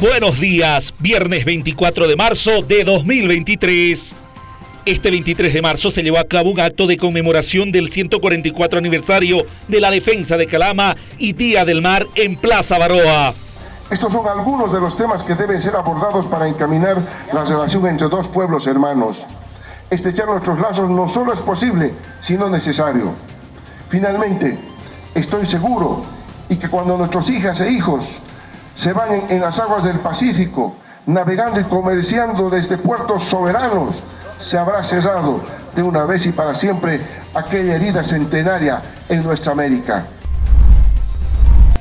Buenos días, viernes 24 de marzo de 2023. Este 23 de marzo se llevó a cabo un acto de conmemoración del 144 aniversario de la defensa de Calama y Día del Mar en Plaza Baroa. Estos son algunos de los temas que deben ser abordados para encaminar la relación entre dos pueblos hermanos. Estrechar nuestros lazos no solo es posible, sino necesario. Finalmente, estoy seguro y que cuando nuestros hijas e hijos se van en, las aguas del Pacífico, navegando y comerciando desde puertos soberanos, se habrá cerrado de una vez y para siempre aquella herida centenaria en nuestra América.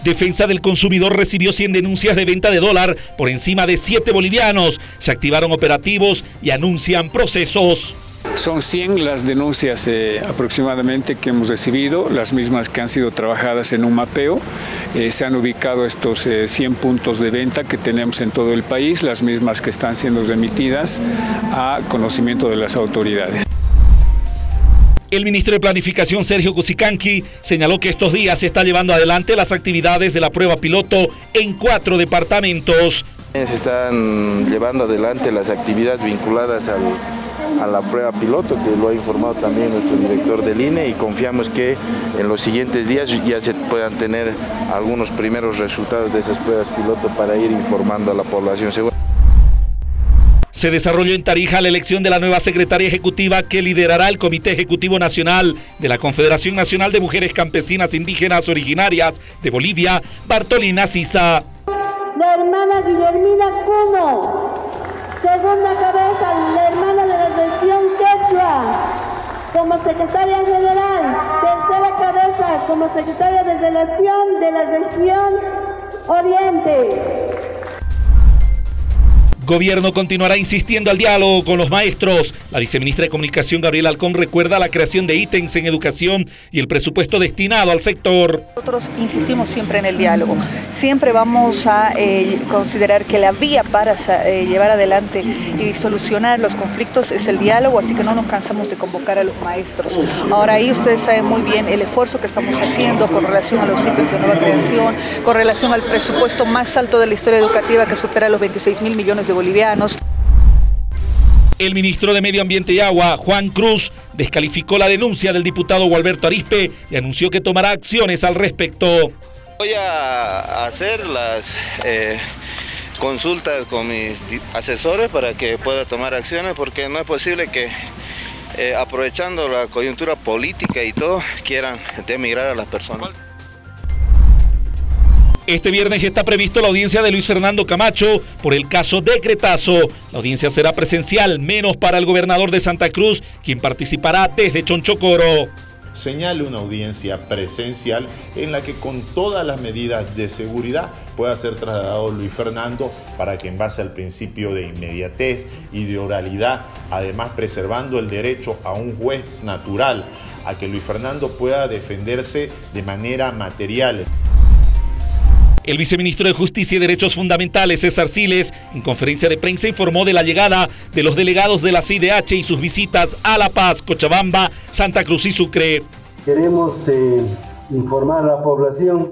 Defensa del consumidor recibió 100 denuncias de venta de dólar por encima de 7 bolivianos. Se activaron operativos y anuncian procesos. Son 100 las denuncias eh, aproximadamente que hemos recibido, las mismas que han sido trabajadas en un mapeo. Eh, se han ubicado estos eh, 100 puntos de venta que tenemos en todo el país, las mismas que están siendo remitidas a conocimiento de las autoridades. El ministro de Planificación, Sergio Cusicanqui, señaló que estos días se está llevando adelante las actividades de la prueba piloto en cuatro departamentos. Se están llevando adelante las actividades vinculadas al a la prueba piloto, que lo ha informado también nuestro director del INE y confiamos que en los siguientes días ya se puedan tener algunos primeros resultados de esas pruebas piloto para ir informando a la población. Se desarrolló en Tarija la elección de la nueva secretaria ejecutiva que liderará el Comité Ejecutivo Nacional de la Confederación Nacional de Mujeres Campesinas Indígenas Originarias de Bolivia, Bartolina Sisa. La hermana Guillermina Cuno, segunda como secretaria general, tercera cabeza, como secretaria de relación de la región Oriente. Gobierno continuará insistiendo al diálogo con los maestros. La viceministra de Comunicación, Gabriela Alcón, recuerda la creación de ítems en educación y el presupuesto destinado al sector. Nosotros insistimos siempre en el diálogo. Siempre vamos a eh, considerar que la vía para eh, llevar adelante y solucionar los conflictos es el diálogo, así que no nos cansamos de convocar a los maestros. Ahora ahí ustedes saben muy bien el esfuerzo que estamos haciendo con relación a los ítems de nueva creación, con relación al presupuesto más alto de la historia educativa que supera los 26 mil millones de bolivianos. El ministro de Medio Ambiente y Agua, Juan Cruz, descalificó la denuncia del diputado Gualberto Arispe y anunció que tomará acciones al respecto. Voy a hacer las eh, consultas con mis asesores para que pueda tomar acciones porque no es posible que eh, aprovechando la coyuntura política y todo quieran demigrar a las personas. Este viernes está previsto la audiencia de Luis Fernando Camacho por el caso Decretazo. La audiencia será presencial, menos para el gobernador de Santa Cruz, quien participará desde Chonchocoro. Señale una audiencia presencial en la que con todas las medidas de seguridad pueda ser trasladado Luis Fernando para que en base al principio de inmediatez y de oralidad, además preservando el derecho a un juez natural, a que Luis Fernando pueda defenderse de manera material. El viceministro de Justicia y Derechos Fundamentales, César Siles, en conferencia de prensa informó de la llegada de los delegados de la CIDH y sus visitas a La Paz, Cochabamba, Santa Cruz y Sucre. Queremos eh, informar a la población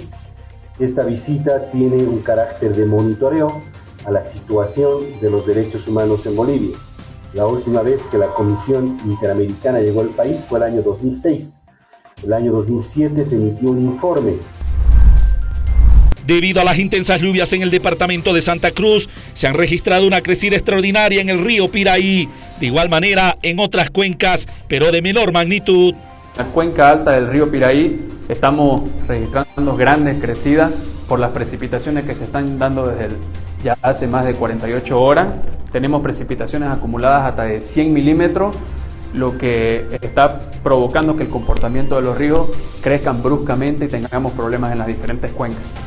que esta visita tiene un carácter de monitoreo a la situación de los derechos humanos en Bolivia. La última vez que la Comisión Interamericana llegó al país fue el año 2006. El año 2007 se emitió un informe Debido a las intensas lluvias en el departamento de Santa Cruz, se han registrado una crecida extraordinaria en el río Piraí. De igual manera, en otras cuencas, pero de menor magnitud. En la cuenca alta del río Piraí estamos registrando grandes crecidas por las precipitaciones que se están dando desde ya hace más de 48 horas. Tenemos precipitaciones acumuladas hasta de 100 milímetros, lo que está provocando que el comportamiento de los ríos crezcan bruscamente y tengamos problemas en las diferentes cuencas.